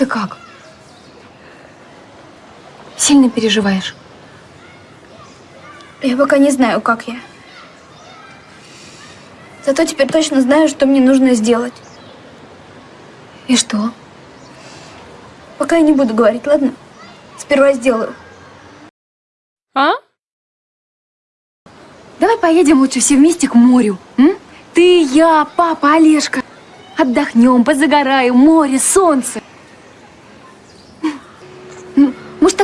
ты как? Сильно переживаешь? Я пока не знаю, как я. Зато теперь точно знаю, что мне нужно сделать. И что? Пока я не буду говорить, ладно? Сперва сделаю. А? Давай поедем лучше все вместе к морю. М? Ты, я, папа, Олежка. Отдохнем, позагораем, море, солнце.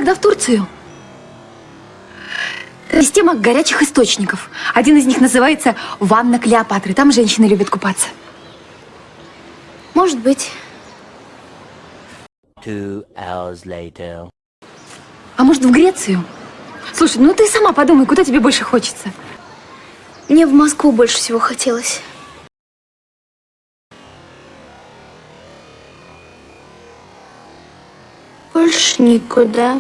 Тогда в Турцию? Система горячих источников. Один из них называется «Ванна Клеопатры». Там женщины любят купаться. Может быть. Two hours later. А может, в Грецию? Слушай, ну ты сама подумай, куда тебе больше хочется. Мне в Москву больше всего хотелось. Больше никуда.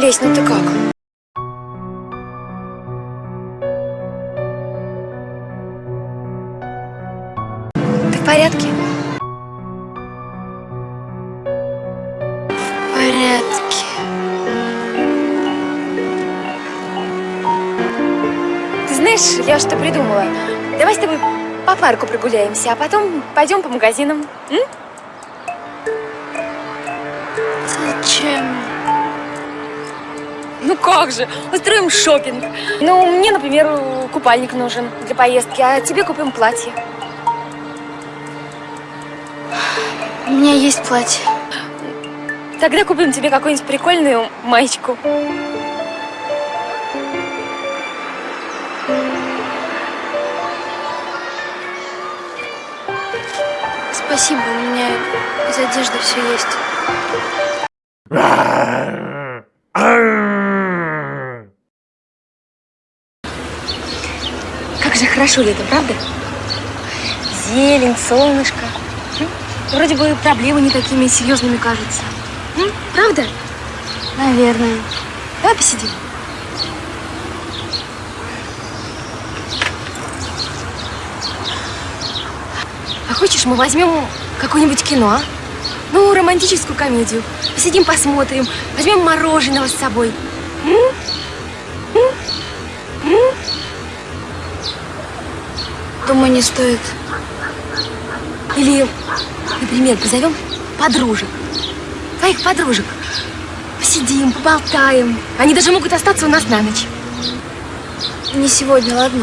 Лесь, ну ты как? Ты в порядке? В порядке. Ты знаешь, я что придумала? Давай с тобой по парку прогуляемся, а потом пойдем по магазинам. М? Зачем? Ну как же, устроим шопинг. Ну, мне, например, купальник нужен для поездки, а тебе купим платье. У меня есть платье. Тогда купим тебе какую-нибудь прикольную маечку. Спасибо, у меня из одежды все есть. Как же хорошо лето, правда? Зелень, солнышко. Вроде бы проблемы не такими серьезными кажутся. Правда? Наверное. Давай посидим. А хочешь, мы возьмем какое-нибудь кино, а? Ну, романтическую комедию. Посидим, посмотрим. Возьмем мороженого с собой. М? Думаю, не стоит. Или, например, позовем подружек. Твоих подружек. Посидим, поболтаем. Они даже могут остаться у нас на ночь. Не сегодня, ладно?